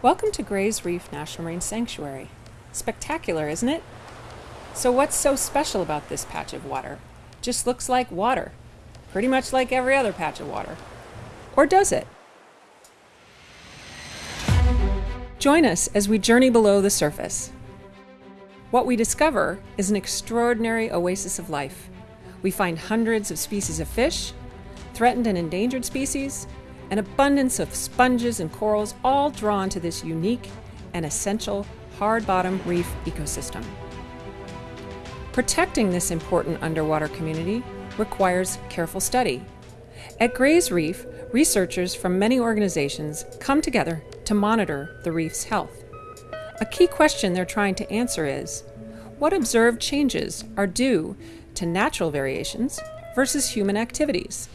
Welcome to Gray's Reef National Marine Sanctuary. Spectacular, isn't it? So what's so special about this patch of water? Just looks like water. Pretty much like every other patch of water. Or does it? Join us as we journey below the surface. What we discover is an extraordinary oasis of life. We find hundreds of species of fish, threatened and endangered species, an abundance of sponges and corals all drawn to this unique and essential hard-bottom reef ecosystem. Protecting this important underwater community requires careful study. At Gray's Reef, researchers from many organizations come together to monitor the reef's health. A key question they're trying to answer is, what observed changes are due to natural variations versus human activities?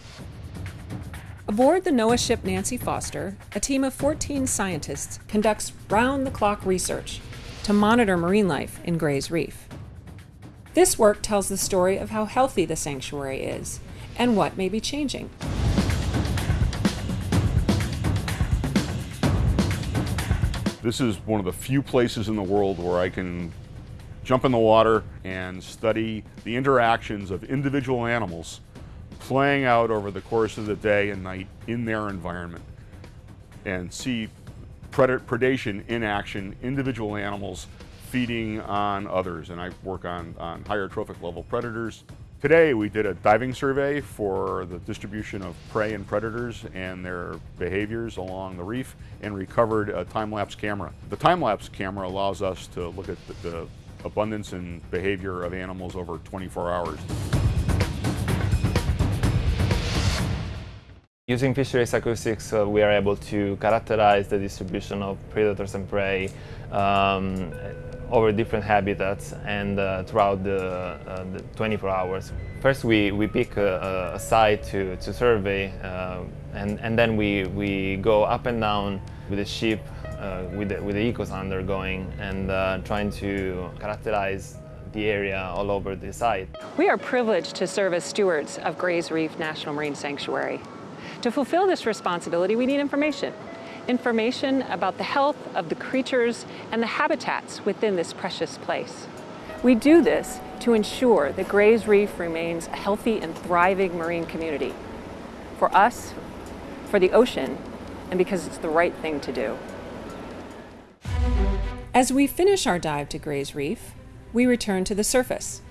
Aboard the NOAA ship Nancy Foster, a team of 14 scientists conducts round-the-clock research to monitor marine life in Gray's Reef. This work tells the story of how healthy the sanctuary is and what may be changing. This is one of the few places in the world where I can jump in the water and study the interactions of individual animals playing out over the course of the day and night in their environment and see predation in action, individual animals feeding on others. And I work on, on higher trophic level predators. Today we did a diving survey for the distribution of prey and predators and their behaviors along the reef and recovered a time-lapse camera. The time-lapse camera allows us to look at the, the abundance and behavior of animals over 24 hours. Using fisheries acoustics, uh, we are able to characterize the distribution of predators and prey um, over different habitats and uh, throughout the, uh, the, 24 hours. First, we, we pick a, a site to, to survey uh, and, and then we, we go up and down with the ship, uh, with, the, with the echosounder going and uh, trying to characterize the area all over the site. We are privileged to serve as stewards of Gray's Reef National Marine Sanctuary. To fulfill this responsibility, we need information. Information about the health of the creatures and the habitats within this precious place. We do this to ensure that Gray's Reef remains a healthy and thriving marine community. For us, for the ocean, and because it's the right thing to do. As we finish our dive to Gray's Reef, we return to the surface.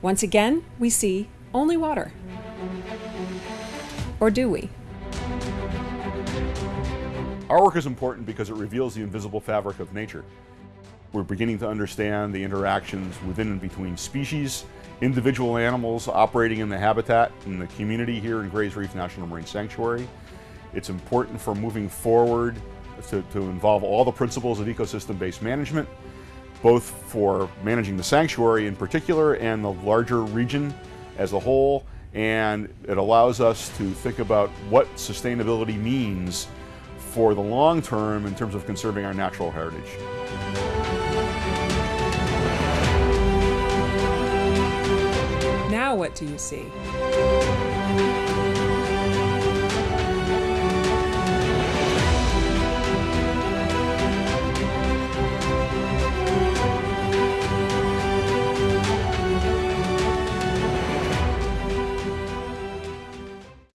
Once again, we see only water. Or do we? Our work is important because it reveals the invisible fabric of nature. We're beginning to understand the interactions within and between species, individual animals operating in the habitat and the community here in Gray's Reef National Marine Sanctuary. It's important for moving forward to, to involve all the principles of ecosystem-based management, both for managing the sanctuary in particular and the larger region as a whole, and it allows us to think about what sustainability means for the long term in terms of conserving our natural heritage. Now what do you see?